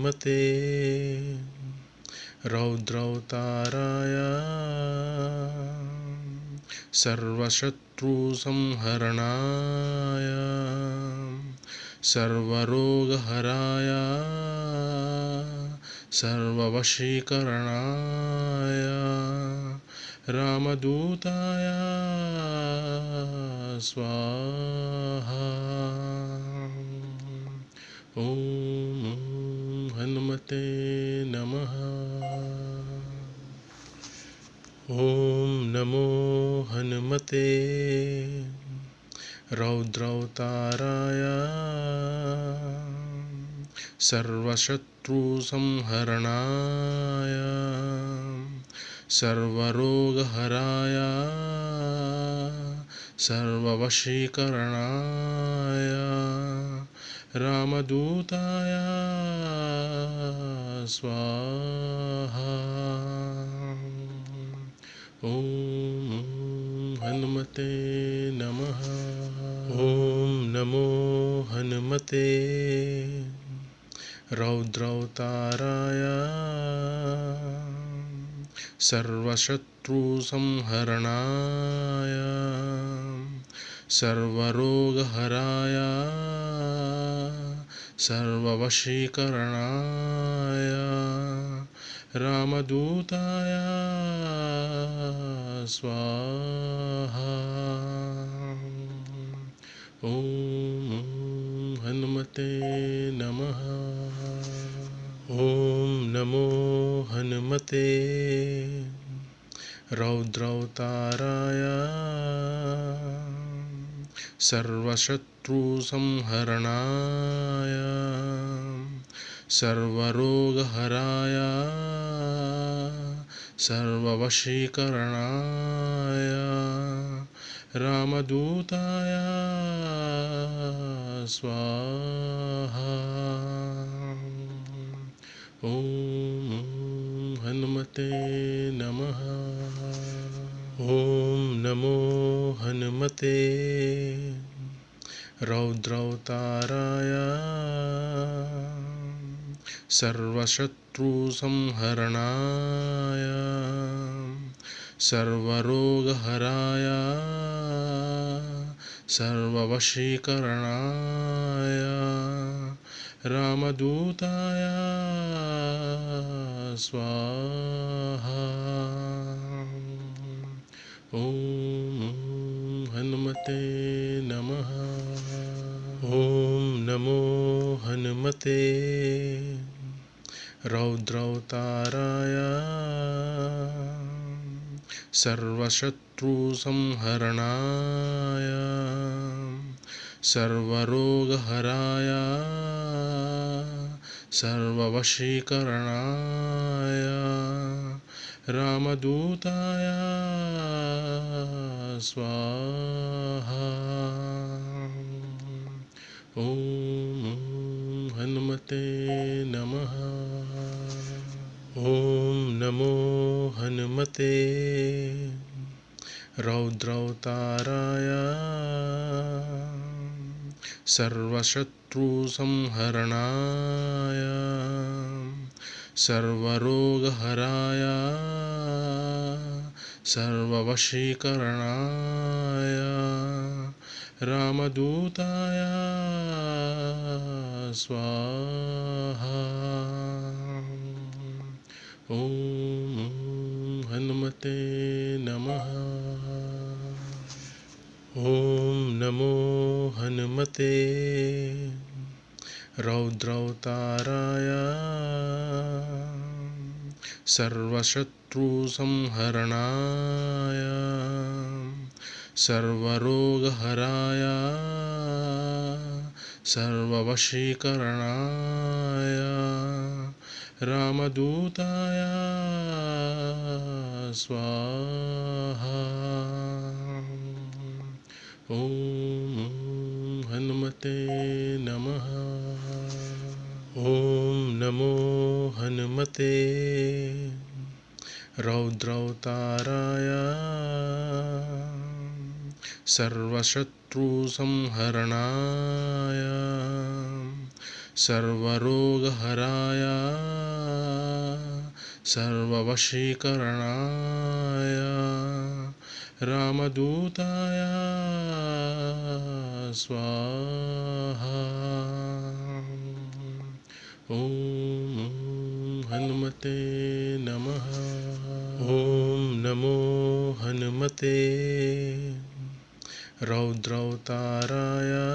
हनुमते रौद्रवताराय सर्वशत्रुसंहरणाय। सर्वरोगहराय। सर्ववशीकरणाय। रामदूताय। स्वाहा। ॐ हनुमते नमः। ॐ नमो हनुमते। रौद्रवताराय। सर्वशत्रुसंहरणाय। सर्वरोगहराय। सर्ववशीकरणाय। रामदूताय स्वाहा। ॐ हनुमते नमः। ॐ नमो हनुमते। रौद्रवताराय सर्वशत्रुसंहरणाय। सर्वरोगहराय। सर्ववशीकरणाय रामदूताय स्वाहा। ॐ हनुमते नमः। ॐ नमो हनुमते। रौद्रवताराय सर्वशत्रुसंहरणाय सर्वरोगहराय सर्ववशीकरणाय रामदूताय स्वाहा। ॐ हनुमते नमः। ॐ नमो हनुमते। रौद्रवताराय सर्वशत्रुसंहरणाय। सर्वरोगहराय। सर्ववशीकरणाय। रामदूताय। स्वाहा। ॐ हनुमते नमः। ॐ नमो हनुमते। रौद्रवताराय सर्वशत्रुसंहरणाय। सर्वरोगहराय। सर्ववशीकरणाय। रामदूताय। स्वाहा। ॐ हनुमते नमः। ॐ नमो हनुमते। रौद्रवताराय सर्वशत्रुसंहरणाय। सर्वरोगहराय। सर्ववशीकरणाय। रामदूताय स्वाहा। ॐ हनुमते नमः। ॐ नमो हनुमते। रौद्रवताराय सर्वशत्रुसंहरणाय। सर्वरोगहराय सर्ववशीकरणाय रामदूताय स्वाहा। ॐ हनुमते नमः। ॐ नमो हनुमते। रौद्रवताराय सर्वशत्रुसंहरणाय सर्वरोगहराय सर्ववशीकरणाय रामदूताय स्वाहा। ॐ हनुमते नमः। ॐ नमो हनुमते। रौद्रवताराय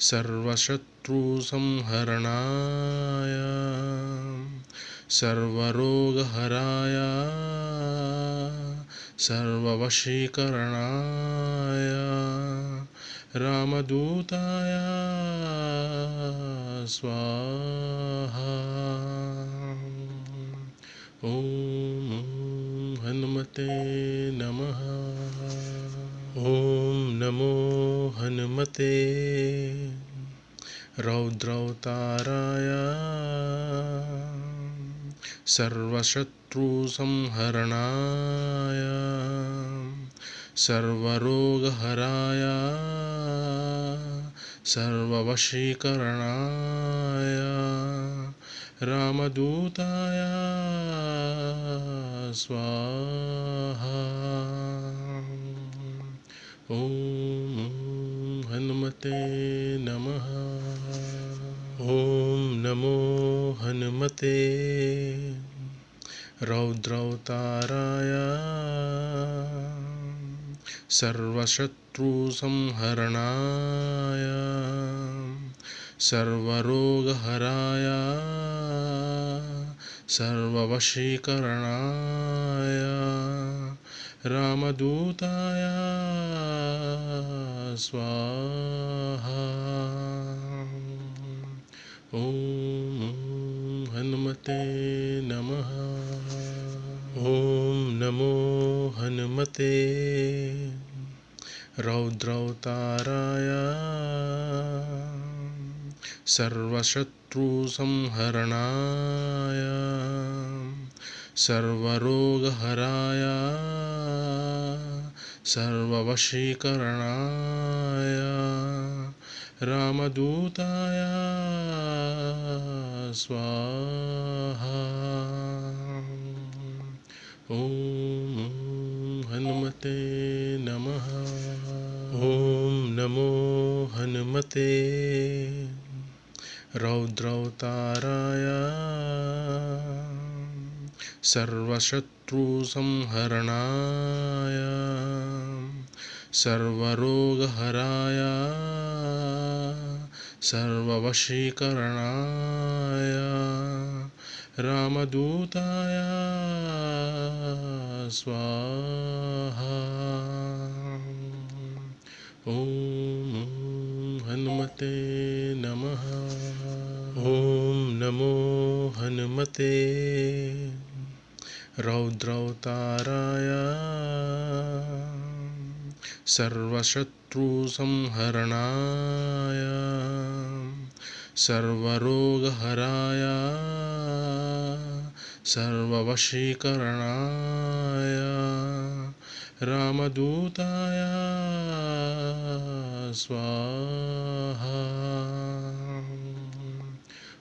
सर्वशत्रुसंहरणाय। सर्वरोगहराय। सर्ववशीकरणाय। रामदूताय। स्वाहा। ॐ हनुमते नमः। ॐ नमो हनुमते। रौद्रवताराय सर्वशत्रुसंहरणाय। सर्वरोगहराय। सर्ववशीकरणाय। रामदूताय। स्वाहा। ॐ हनुमते नमः। ॐ नमो हनुमते। रौद्रवताराय। सर्वशत्रुसंहरणाय। सर्वरोगहराय। सर्ववशीकरणाय रामदूताय स्वाहा। ॐ हनुमते नमः। ॐ नमो हनुमते। रौद्रवताराय सर्वशत्रुसंहरणाय। सर्वरोगहराय। सर्ववशीकरणाय। रामदूताय। स्वाहा। ॐ हनुमते नमः। ॐ नमो हनुमते। रौद्रवताराय सर्वशत्रुसंहरणाय। सर्वरोगहराय। सर्ववशीकरणाय। रामदूताय। स्वाहा। ॐ हनुमते। नमो हनुमते रौद्रवताराय। सर्वशत्रुसंहरणाय। सर्वरोगहराय। सर्ववशीकरणाय। रामदूताय। स्वाहा।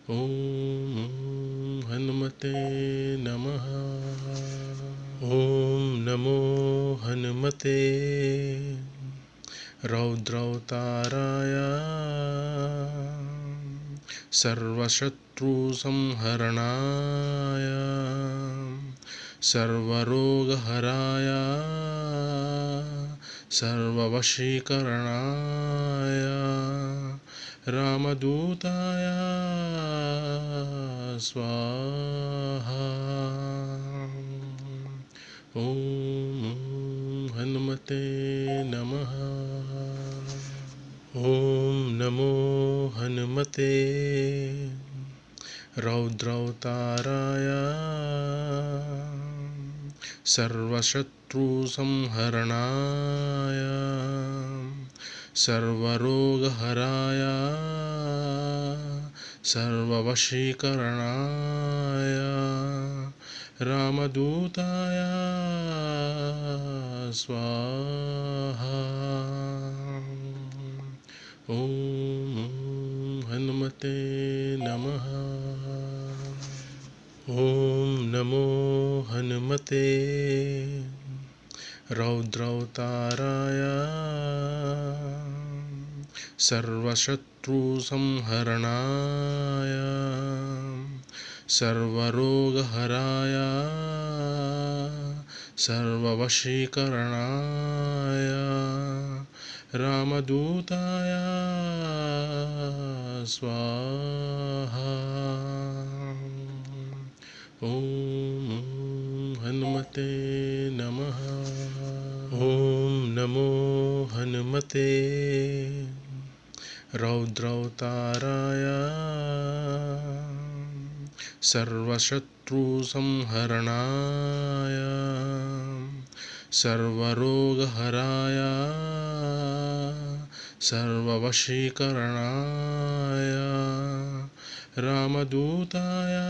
ॐ हनुमते नमः। ॐ नमो हनुमते। रौद्रवताराय सर्वशत्रुसंहरणाय। सर्वरोगहराय। सर्ववशीकरणाय। रामदूताय स्वाहा। ॐ हनुमते नमः। ॐ नमो हनुमते। रौद्रवताराय सर्वशत्रुसंहरणाय। सर्वरोगहराय सर्ववशीकरणाय रामदूताय स्वाहा। ॐ हनुमते नमः। ॐ नमो हनुमते। रौद्रवताराय सर्वशत्रुसंहरणाय सर्वरोगहराय सर्ववशीकरणाय रामदूताय स्वाहा। ॐ हनुमते नमः। ॐ नमो हनुमते। रौद्रवताराय सर्वशत्रुसंहरणाय। सर्वरोगहराय। सर्ववशीकरणाय। रामदूताय।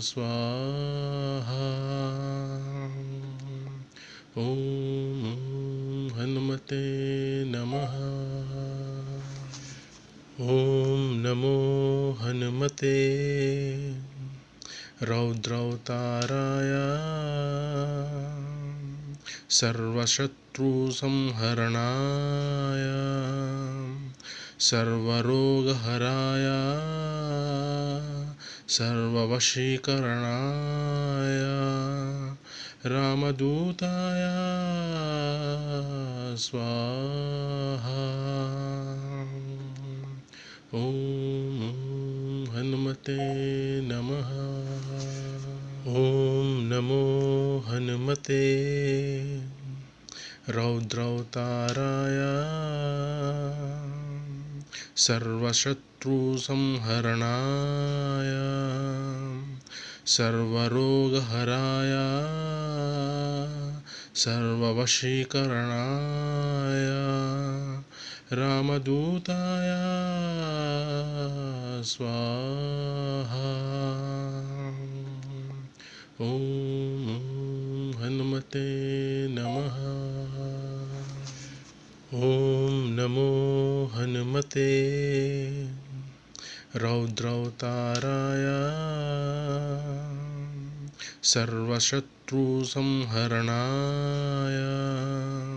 स्वाहा। ॐ हनुमते नमः ॐ नमो हनुमते रौद्रवताराय सर्वशत्रुसंहरणाय। सर्वरोगहराय। सर्ववशीकरणाय। रामदूताय। स्वाहा। ॐ हनुमते नमः। ॐ नमो हनुमते। रौद्रवताराय सर्वशत्रुसंहरणाय। सर्वरोगहराय। सर्ववशीकरणाय। रामदूताय स्वाहा। ॐ हनुमते नमः। ॐ नमो हनुमते। रौद्रवताराय सर्वशत्रुसंहरणाय।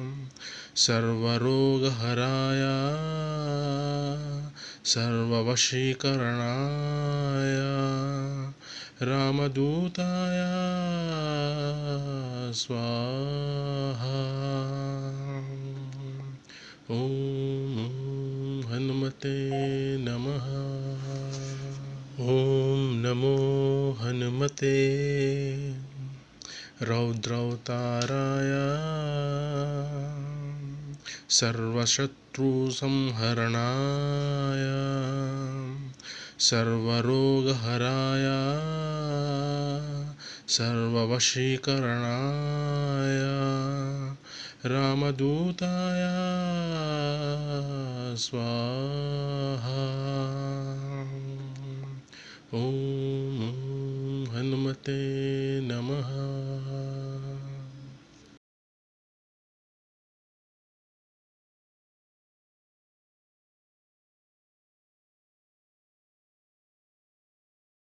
सर्वरोगहराय सर्ववशीकरणाय रामदूताय स्वाहा। ॐ हनुमते नमः। ॐ नमो हनुमते। रौद्रवताराय सर्वशत्रुसंहरणाय। सर्वरोगहराय। सर्ववशीकरणाय। रामदूताय। स्वाहा। ॐ हनुमते नमः।